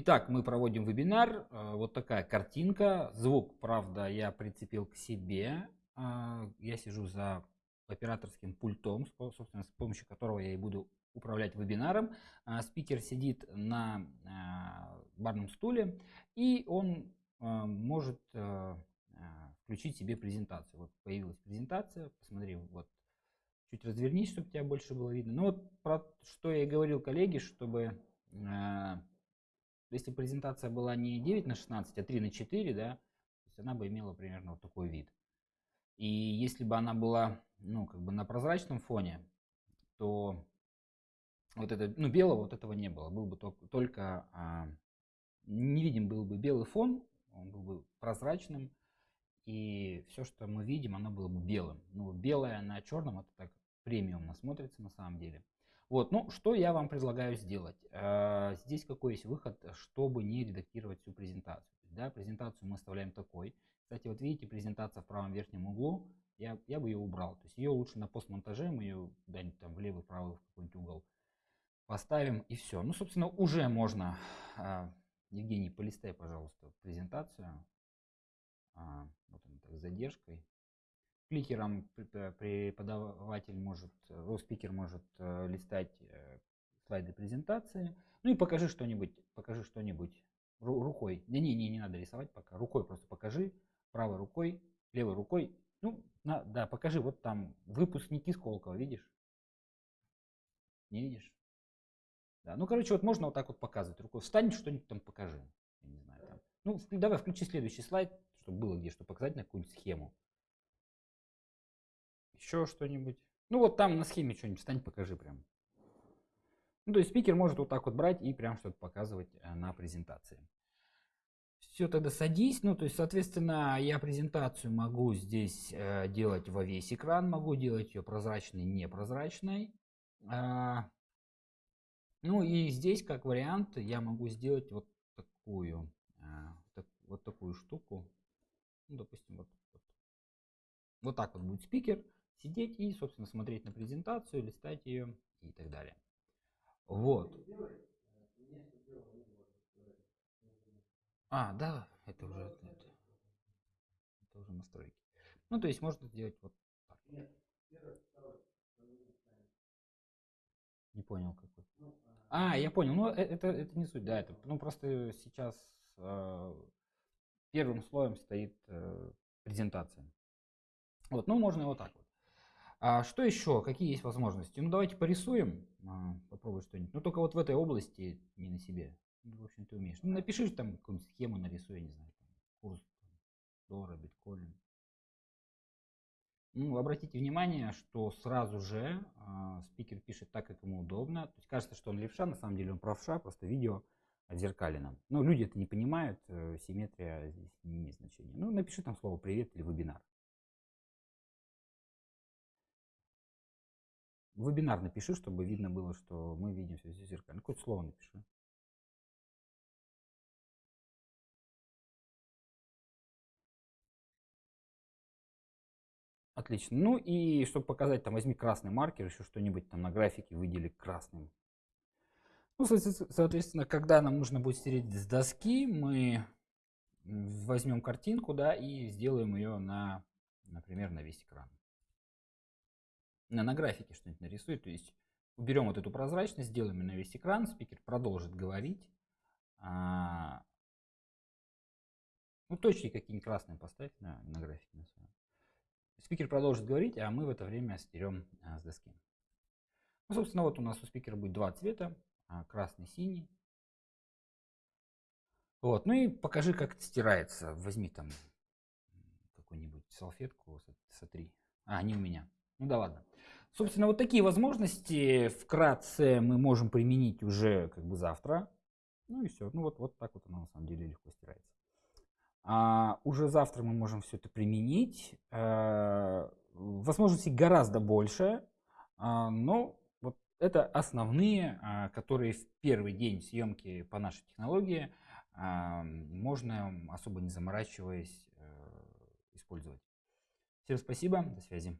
Итак, мы проводим вебинар. Э, вот такая картинка. Звук, правда, я прицепил к себе. Э, я сижу за операторским пультом, собственно, с помощью которого я и буду управлять вебинаром. Э, спикер сидит на барном стуле, и он может включить себе презентацию. Вот появилась презентация. Посмотри, вот чуть развернись, чтобы тебя больше было видно. Ну вот про что я и говорил коллеге, чтобы если презентация была не 9 на 16, а 3 на 4, да, то есть она бы имела примерно вот такой вид. И если бы она была, ну, как бы на прозрачном фоне, то вот это, ну, белого вот этого не было. Был бы только, только а, не видим был бы белый фон, он был бы прозрачным, и все, что мы видим, оно было бы белым. Ну, белое на черном, это так премиумно смотрится на самом деле. Вот, ну, что я вам предлагаю сделать? Э, здесь какой есть выход, чтобы не редактировать всю презентацию. Да, презентацию мы оставляем такой. Кстати, вот видите, презентация в правом верхнем углу, я, я бы ее убрал. То есть ее лучше на постмонтаже, мы ее куда-нибудь там в левый, правый, в какой-нибудь угол поставим и все. Ну, собственно, уже можно. Э, Евгений, полистай, пожалуйста, презентацию. А, вот она так, с задержкой кликером преподаватель может, э, спикер может э, листать э, слайды презентации. Ну и покажи что-нибудь, покажи что-нибудь рукой. Не, не, не, не надо рисовать пока. Рукой просто покажи, правой рукой, левой рукой. Ну, на, да, покажи, вот там выпускники Сколково, видишь? Не видишь? Да, ну, короче, вот можно вот так вот показывать рукой. Встань, что-нибудь там покажи. Я не знаю, там. Ну, давай включи следующий слайд, чтобы было где что показать на какую-нибудь схему еще что-нибудь. Ну вот там на схеме что-нибудь встань, покажи прям. Ну, то есть спикер может вот так вот брать и прям что-то показывать э, на презентации. Все, тогда садись. Ну, то есть, соответственно, я презентацию могу здесь э, делать во весь экран, могу делать ее прозрачной, непрозрачной. А, ну и здесь, как вариант, я могу сделать вот такую, а, так, вот такую штуку. Ну, допустим, вот, вот. вот так вот будет спикер сидеть и, собственно, смотреть на презентацию, листать ее и так далее. Вот. А, да, это уже, это, это уже настройки. Ну, то есть можно сделать вот так. Не понял какой. А, я понял. Ну, э, это, это не суть, да. Это, ну, просто сейчас э, первым слоем стоит э, презентация. Вот, ну, можно вот так вот. А что еще? Какие есть возможности? Ну, давайте порисуем. А, попробуй что-нибудь. Ну, только вот в этой области, не на себе. Ну, в общем, ты умеешь. Ну, напиши там какую-нибудь схему, нарисуй, я не знаю, там, курс доллара, биткоин. Ну, обратите внимание, что сразу же э, спикер пишет так, как ему удобно. То есть кажется, что он левша, на самом деле он правша, просто видео отзеркалено. Но люди это не понимают, э, симметрия здесь не имеет значения. Ну, напиши там слово «привет» или «вебинар». Вебинар напиши, чтобы видно было, что мы видим все зеркально. Какое-то слово напиши. Отлично. Ну и чтобы показать, там возьми красный маркер, еще что-нибудь там на графике выдели красным. Ну, соответственно, когда нам нужно будет стереть с доски, мы возьмем картинку, да, и сделаем ее на, например, на весь экран на, графике что-нибудь нарисует. То есть уберем вот эту прозрачность, сделаем на весь экран, спикер продолжит говорить. А, ну, точки какие-нибудь красные поставь на, на графике. На. Спикер продолжит говорить, а мы в это время стерем а, с доски. Ну, собственно, вот у нас у спикера будет два цвета, а, красный, синий. Вот, ну и покажи, как это стирается. Возьми там какую-нибудь салфетку, сотри. А, не у меня. Ну да ладно. Собственно, вот такие возможности вкратце мы можем применить уже как бы завтра. Ну и все. Ну вот, вот так вот оно на самом деле легко стирается. А, уже завтра мы можем все это применить. А, возможностей гораздо больше. А, но вот это основные, а, которые в первый день съемки по нашей технологии а, можно особо не заморачиваясь а, использовать. Всем спасибо. До связи.